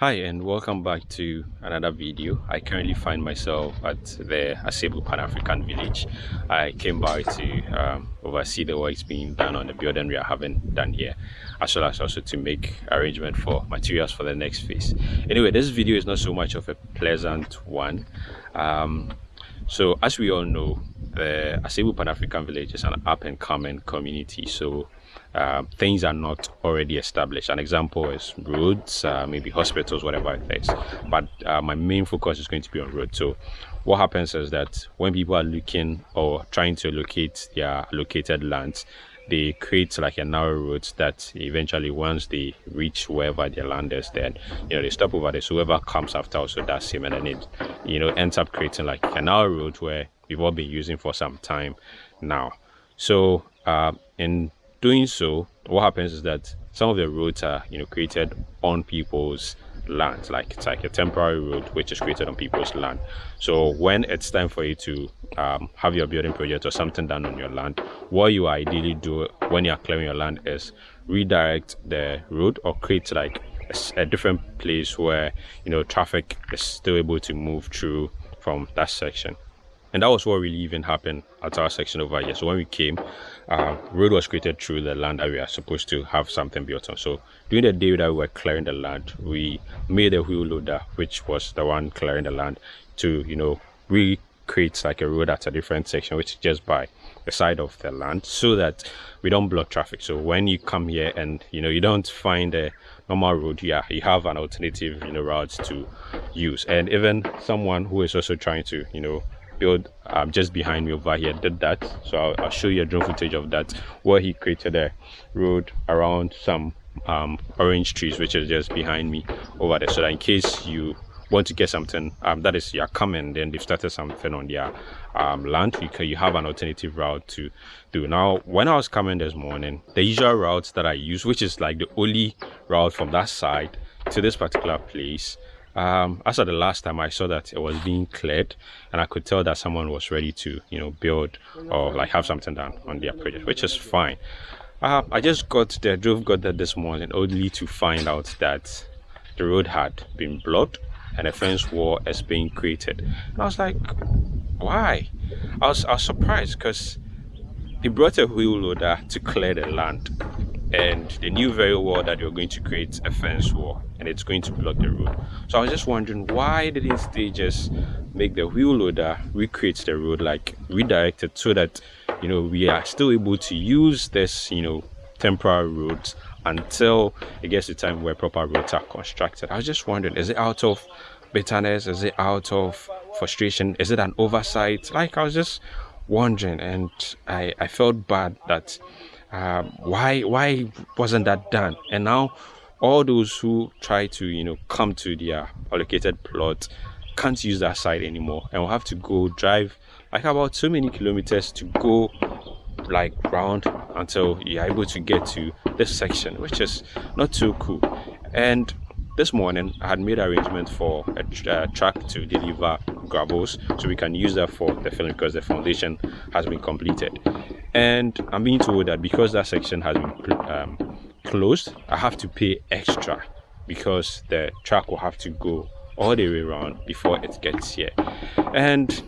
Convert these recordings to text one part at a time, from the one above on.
Hi and welcome back to another video. I currently find myself at the Asebu Pan-African Village. I came by to um, oversee the works being done on the building we are having done here as well as also to make arrangement for materials for the next phase. Anyway, this video is not so much of a pleasant one. Um, so as we all know, the Asebu Pan-African Village is an up and coming community. So uh, things are not already established. An example is roads, uh, maybe hospitals, whatever it is. But uh, my main focus is going to be on roads. So what happens is that when people are looking or trying to locate their allocated lands, they create like a narrow road that eventually once they reach wherever their land is then you know they stop over there. So whoever comes after also does same and then it you know ends up creating like a narrow road where we've all been using for some time now. So uh, in doing so what happens is that some of the roads are you know created on people's land like it's like a temporary road which is created on people's land. So when it's time for you to um, have your building project or something done on your land what you ideally do when you're clearing your land is redirect the road or create like a, a different place where you know traffic is still able to move through from that section and that was what really even happened at our section over here. So when we came uh, road was created through the land that we are supposed to have something built on. So during the day that we were clearing the land we made a wheel loader which was the one clearing the land to you know recreate like a road at a different section which is just by the side of the land so that we don't block traffic. So when you come here and you know you don't find a normal road yeah you have an alternative you know route to use. And even someone who is also trying to you know build um, just behind me over here did that. So I'll, I'll, show you a drone footage of that where he created a road around some um, orange trees which is just behind me over there. So that in case you want to get something um, that is you're coming then they've started something on their um, land you, you have an alternative route to do. Now when i was coming this morning the usual routes that i use which is like the only route from that side to this particular place um, as of the last time I saw that it was being cleared and I could tell that someone was ready to, you know, build or like have something done on their project, which is fine. Uh, I just got there, drove got there this morning only to find out that the road had been blocked and a fence wall is being created. And I was like, why? I was, I was surprised because they brought a wheel loader to clear the land and they knew very well that they were going to create a fence wall and it's going to block the road. So i was just wondering why didn't they just make the wheel loader recreate the road like redirected so that you know we are still able to use this you know temporary roads until it gets the time where proper roads are constructed? I was just wondering is it out of bitterness? Is it out of frustration? Is it an oversight? Like i was just wondering and i i felt bad that um, why why wasn't that done? And now all those who try to you know come to their allocated plot can't use that side anymore and will have to go drive like about so many kilometers to go like round until you're able to get to this section which is not too cool. And this morning i had made arrangements for a uh, truck to deliver gravels so we can use that for the filling because the foundation has been completed and i'm being told that because that section has been um, closed i have to pay extra because the truck will have to go all the way around before it gets here. And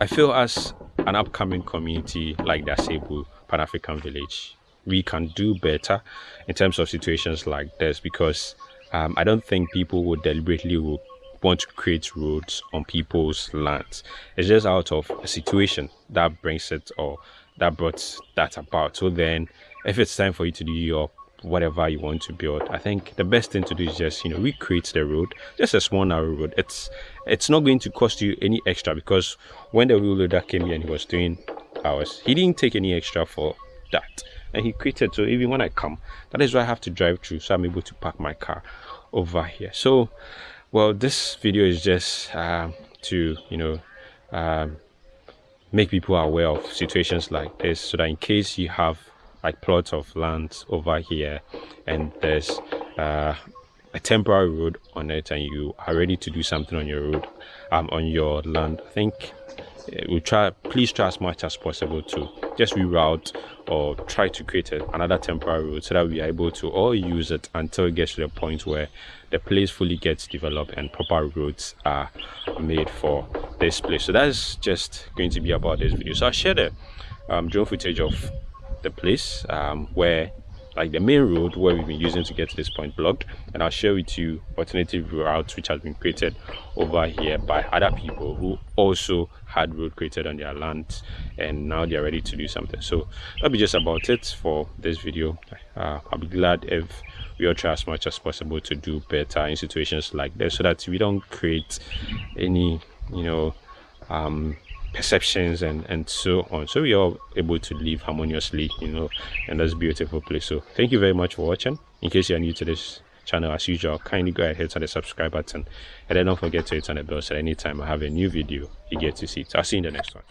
i feel as an upcoming community like the Asebu Pan-African Village we can do better in terms of situations like this because um, I don't think people would deliberately will want to create roads on people's lands. It's just out of a situation that brings it or that brought that about. So then if it's time for you to do your whatever you want to build i think the best thing to do is just you know recreate the road. Just a small narrow road. It's it's not going to cost you any extra because when the wheel loader came here and he was doing ours he didn't take any extra for that. And he created so even when i come that is why i have to drive through so i'm able to park my car over here. So well this video is just uh, to you know um, make people aware of situations like this so that in case you have like plots of land over here and there's uh, a temporary road on it and you are ready to do something on your road um, on your land i think we try please try as much as possible to just reroute or try to create a, another temporary road so that we are able to all use it until it gets to the point where the place fully gets developed and proper roads are made for this place. So that's just going to be about this video. So i'll share the um, drone footage of the place um, where like the main road where we've been using to get to this point blocked and i'll share with you alternative routes which has been created over here by other people who also had road created on their land and now they're ready to do something. So that'll be just about it for this video. Uh, i'll be glad if we all try as much as possible to do better in situations like this so that we don't create any you know um perceptions and and so on. So we are able to live harmoniously you know in this beautiful place. So thank you very much for watching. In case you're new to this channel as usual kindly go ahead hit on the subscribe button. And then don't forget to hit on the bell so anytime i have a new video you get to see it. I'll see you in the next one